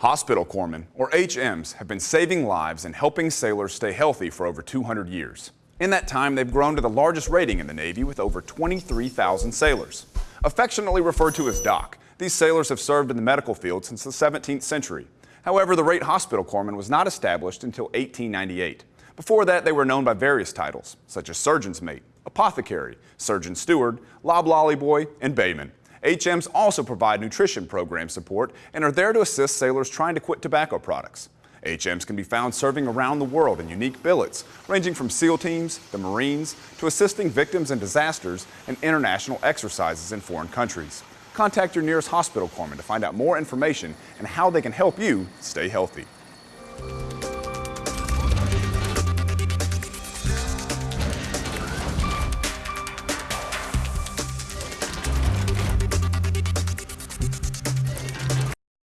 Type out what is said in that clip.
Hospital corpsmen, or HMs, have been saving lives and helping sailors stay healthy for over 200 years. In that time, they've grown to the largest rating in the Navy with over 23,000 sailors. Affectionately referred to as Doc, these sailors have served in the medical field since the 17th century. However, the rate hospital corpsman was not established until 1898. Before that, they were known by various titles, such as surgeon's mate, apothecary, surgeon steward, loblolly boy, and bayman. HMs also provide nutrition program support and are there to assist sailors trying to quit tobacco products. HMs can be found serving around the world in unique billets, ranging from SEAL teams, the Marines, to assisting victims in disasters and international exercises in foreign countries. Contact your nearest hospital corpsman to find out more information and how they can help you stay healthy.